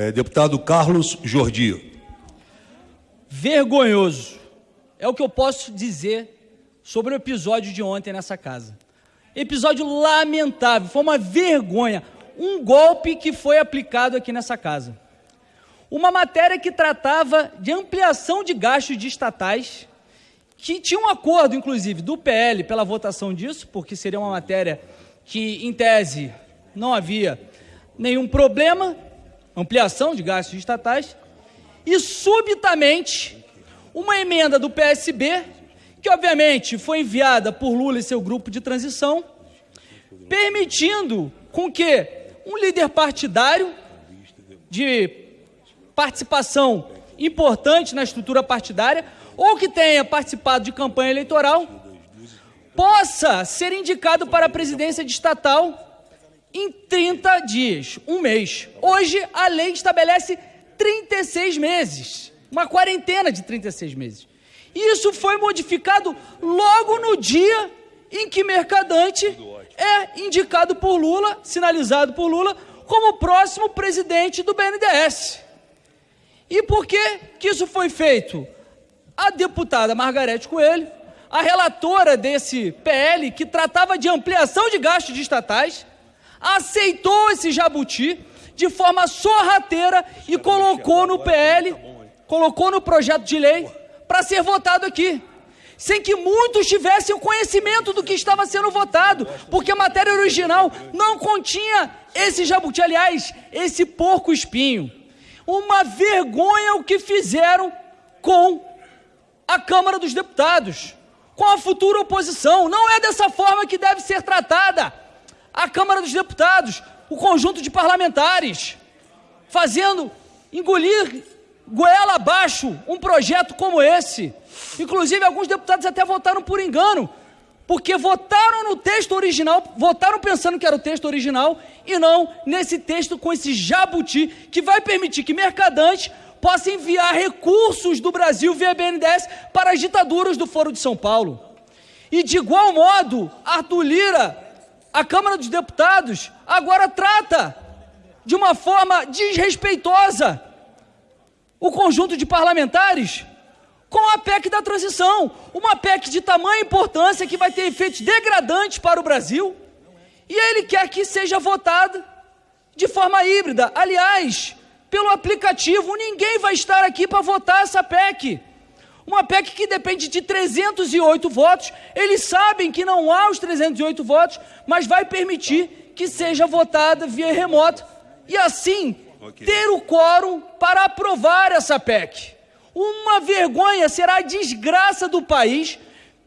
É, deputado Carlos Jordi. Vergonhoso. É o que eu posso dizer sobre o episódio de ontem nessa casa. Episódio lamentável, foi uma vergonha, um golpe que foi aplicado aqui nessa casa. Uma matéria que tratava de ampliação de gastos de estatais, que tinha um acordo, inclusive, do PL pela votação disso, porque seria uma matéria que, em tese, não havia nenhum problema, ampliação de gastos estatais, e subitamente uma emenda do PSB, que obviamente foi enviada por Lula e seu grupo de transição, permitindo com que um líder partidário de participação importante na estrutura partidária ou que tenha participado de campanha eleitoral possa ser indicado para a presidência de estatal em 30 dias, um mês. Hoje a lei estabelece 36 meses, uma quarentena de 36 meses. Isso foi modificado logo no dia em que Mercadante é indicado por Lula, sinalizado por Lula, como próximo presidente do BNDES. E por que, que isso foi feito? A deputada Margarete Coelho, a relatora desse PL, que tratava de ampliação de gastos de estatais, aceitou esse jabuti de forma sorrateira e colocou no PL, colocou no projeto de lei para ser votado aqui. Sem que muitos tivessem o conhecimento do que estava sendo votado, porque a matéria original não continha esse jabuti, aliás, esse porco espinho. Uma vergonha o que fizeram com a Câmara dos Deputados, com a futura oposição. Não é dessa forma que deve ser tratada a Câmara dos Deputados, o conjunto de parlamentares, fazendo engolir goela abaixo um projeto como esse. Inclusive, alguns deputados até votaram por engano, porque votaram no texto original, votaram pensando que era o texto original e não nesse texto com esse jabuti que vai permitir que mercadante possa enviar recursos do Brasil via BNDES para as ditaduras do Foro de São Paulo. E de igual modo, Arthur Lira a Câmara dos Deputados agora trata de uma forma desrespeitosa o conjunto de parlamentares com a PEC da transição, uma PEC de tamanha importância que vai ter efeitos degradantes para o Brasil, e ele quer que seja votada de forma híbrida. Aliás, pelo aplicativo, ninguém vai estar aqui para votar essa PEC. Uma PEC que depende de 308 votos. Eles sabem que não há os 308 votos, mas vai permitir que seja votada via remoto e assim okay. ter o quórum para aprovar essa PEC. Uma vergonha será a desgraça do país,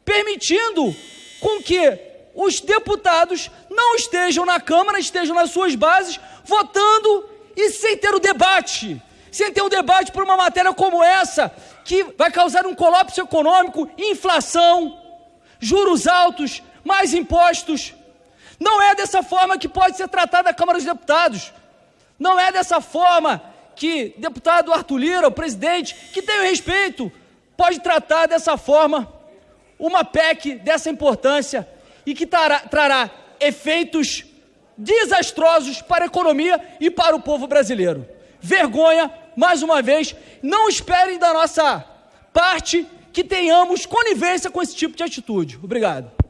permitindo com que os deputados não estejam na Câmara, estejam nas suas bases, votando e sem ter o debate sem ter um debate por uma matéria como essa, que vai causar um colapso econômico, inflação, juros altos, mais impostos. Não é dessa forma que pode ser tratada a Câmara dos Deputados. Não é dessa forma que deputado Arthur Lira, o presidente, que tem o respeito, pode tratar dessa forma uma PEC dessa importância e que trará efeitos desastrosos para a economia e para o povo brasileiro. Vergonha mais uma vez, não esperem da nossa parte que tenhamos conivência com esse tipo de atitude. Obrigado.